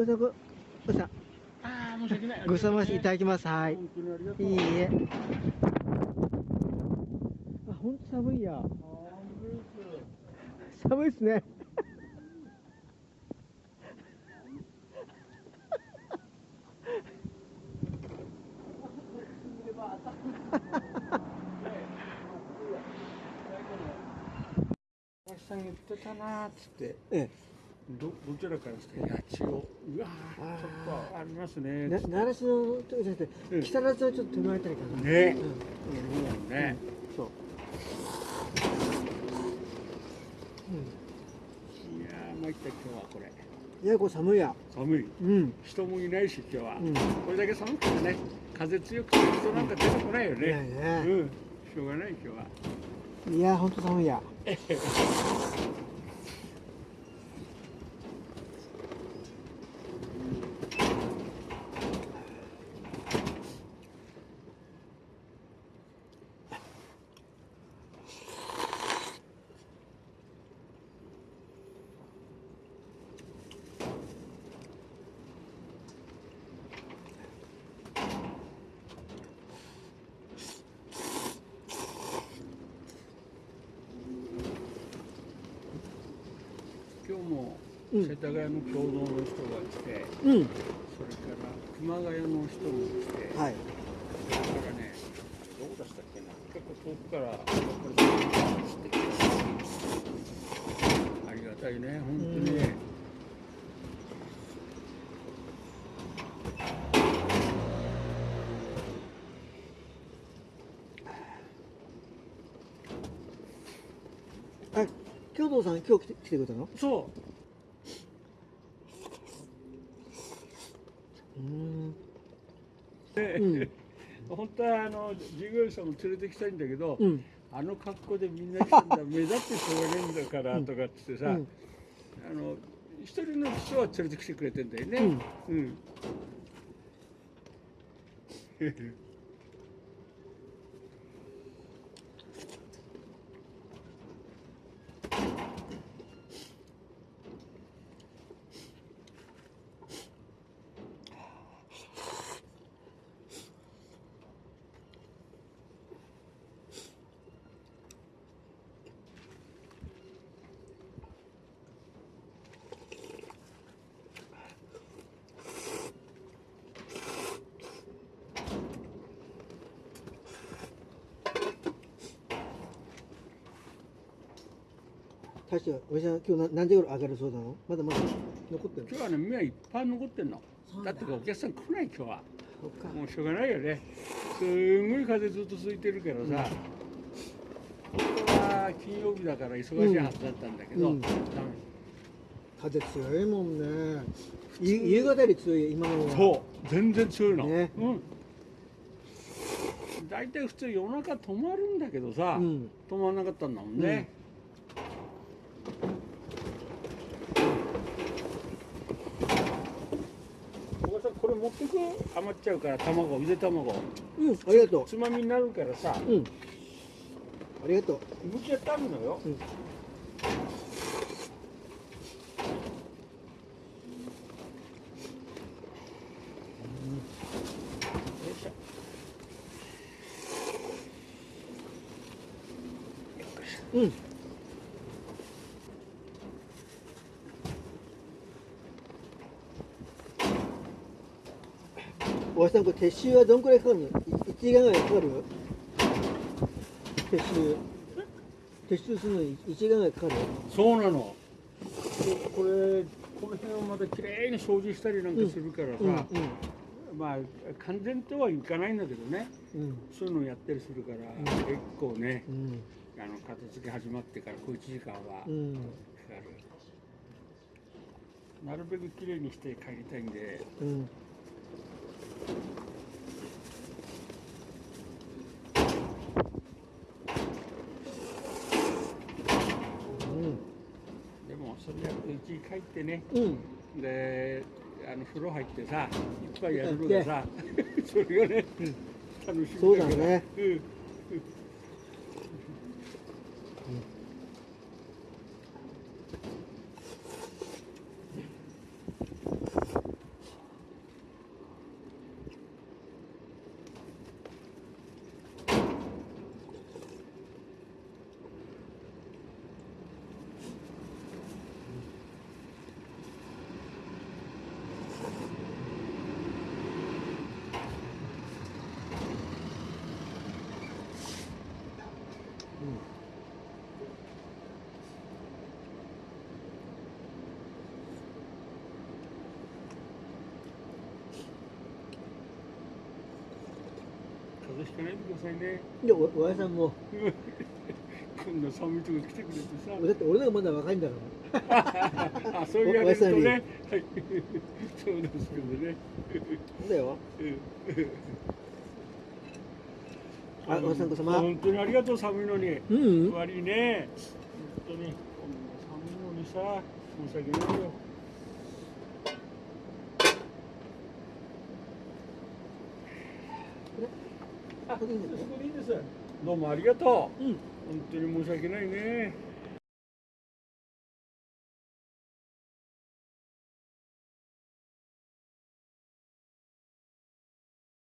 おさんこおさん。ああ、申し訳ない。ごさましいただきます。はい。いいえ。あ本当寒いや。寒いですね。林さん言ってたなーっつって、えどどちらからですか、八千代、うわー、ちょっとありますね。えなつって。習志野とじゃなくてうん。木更津のちょっと手前あたりかな。ね。うん。うん。ね、そう。いやー、参った今日はこれ。いやこれ寒いや。寒い。うん。人もいないし、今日は。うん。これだけ寒くてね、風強くて人なんか出てこないよいやね。ねうん、しょうがない今日は。いや本当寒いや もうん世田谷の共同の人が来て、うん。それから熊谷の人も来て、はい。それからね、どこ出したっけな、結構遠くからやってありがたいね、本当に。ね。あ京都さん今日来て来てくれたの？そう。うん。う、うん。本当はあの従業員さんも連れてきたいんだけど、うん。あの格好でみんな来たんだ、目立ってしょうがねえんだからとかっつってさ、うん。あの一人の人は連れてきてくれてんだよね。うん。大将おじさん今日な何時頃上がるそうなの？まだまだ残ってる。今日はね、目はいっぱい残ってんの。だ。だってお客さん来ない今日は。もうしょうがないよね。すんごい風ずっと吹いてるからさ。本当は金曜日だから忙しいはずだったんだけど、うん。ダメ風強いもんね。い夕方より強い今のはそう、全然強いの。ね。うん。大体普通夜中止まるんだけどさ、うん。止まらなかったんだもんね。おばさんこれ持ってく余っちゃうから卵ゆで卵。うん。ありがとつまみになるからさ。ううん。ありがとう。むきやってあるのよ、うん。よいしょ。うんおじさんこれ撤収はどんくらいかかるの？い1時間ぐらいかかる撤収。撤収するのに1時間ぐらいかかるそうなの。でこれこの辺をまたきれいに掃除したりなんかするからさ、うんまあ完全とはいかないんだけどね。うん。うんそういうのをやったりするから、ん。結構ねうん。あの片付け始まってから小1時間はかかる、うんなるべくきれいにして帰りたいんで。うん。でもそれやってね。うん。うんであの風呂入ってさいっぱいやるのがさ それがね、楽しみそうだね。うん風邪ひかないでくださいね。お、おやさんも。こんな寒いとこ来てくれてさ。だって、俺らまだ若いんだから。あ、そういうれとね。はい。そうですけどね。だよ。あおさんこそま本当にありがとう寒いのにうん悪いね本当に寒いのにさ申し訳ないよあ、そこでいいです。どうもありがとう。うん本当に申し訳ないね。